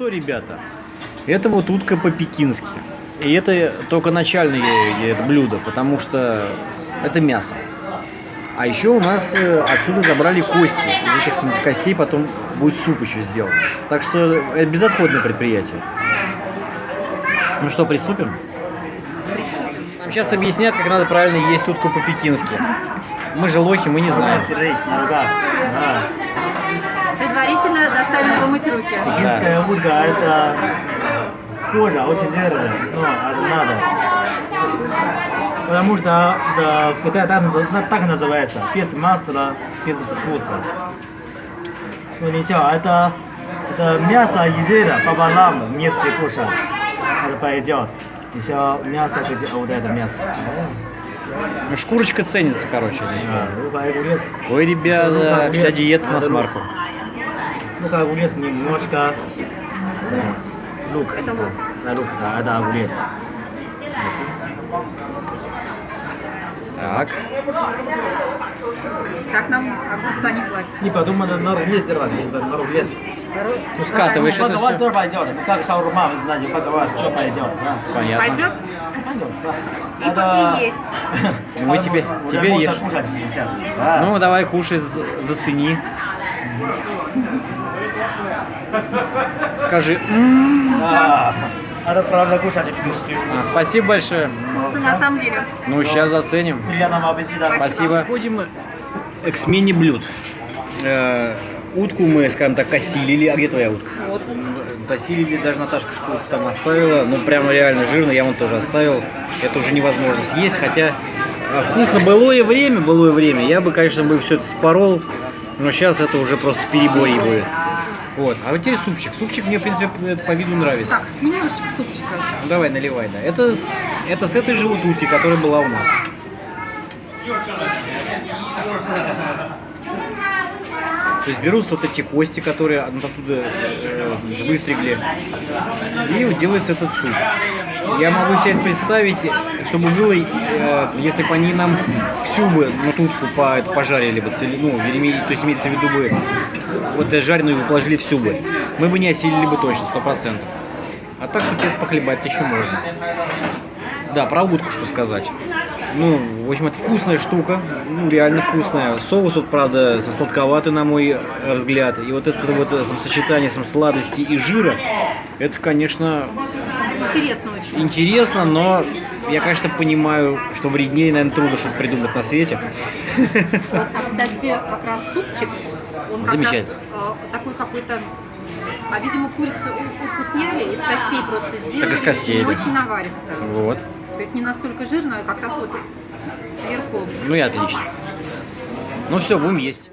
Ну что, ребята, это вот утка по-пекински. И это только начальное это блюдо, потому что это мясо. А еще у нас э, отсюда забрали кости. Из этих костей потом будет суп еще сделан. Так что это безотходное предприятие. Ну что, приступим? Нам сейчас объяснят, как надо правильно есть утку по-пекински. Мы же лохи, мы не знаем. Предварительно заставим помыть руки. Пекинская утка это кожа очень жирная, но это надо. Потому что да, в Китае так, так называется, без масла, без вкуса. Ну ничего, это, это мясо и жира пополам вместе кушать. Это пойдет. Еще мясо, где вот это мясо. Ну, Шкурочка ценится, короче. А, ну, Ой, ребята, вся диета на смарку. Ну как огурец немножко. да, Лук. Это лук. Да, лук, да, это огурец. Так. Так нам огурца не хватит. Не подумай, надо на рулет делать, если на рулет. Ну, скатываешь Ну, это все. тоже пойдет. Ну, как шаурма, вы знаете, поговаривать тоже пойдет. да. Понятно. Пойдет? Пойдет, да. И, Это- и есть. Мы теперь можно ешь. Ну, давай кушай, за- зацени. Скажи. Это правда кушать фишки. А, спасибо большое. Вкусно на самом деле. Ну, сейчас заценим. Приятного аппетита. Спасибо. Ходим к смене блюд. Э, утку мы, скажем так, осилили. А где твоя утка? Вот. Осилили, даже Наташка шкурку там оставила. Ну, прямо реально жирно, я вон тоже оставил. Это уже невозможно съесть, хотя а, вкусно. Былое время, былое время. Я бы, конечно, бы все это спорол, но сейчас это уже просто переборье будет. Вот. А вот теперь супчик. Супчик мне, в принципе, по виду нравится. Так, немножечко супчика. Ну, давай, наливай, да. Это с, это с этой же вот утки, которая была у нас. То есть берутся вот эти кости, которые от- оттуда э, выстригли, и делается этот суп. Я могу себе представить, чтобы было, э, если бы они нам всю бы ну, тутку по, это пожарили бы, цели- ну, то есть имеется в виду бы, вот э, жареную бы положили всю бы, мы бы не осилили бы точно, сто процентов. А так супец похлебать еще можно. Да, про утку что сказать. Ну, в общем, это вкусная штука, ну, реально вкусная. Соус, вот, правда, сладковатый, на мой э, взгляд. И вот это вот э, сочетание сам сладости и жира, это, конечно, Интересно очень. интересно, но я, конечно, понимаю, что вреднее, наверное, трудно что-то придумать на свете. Вот, а, кстати, как раз супчик, он как раз э, такой какой-то... А, видимо, курицу утку сняли, из костей просто сделали. Так из костей, Не да. очень наваристо. Вот. То есть не настолько жирно, а как раз вот сверху Ну и отлично. Ну все, будем есть.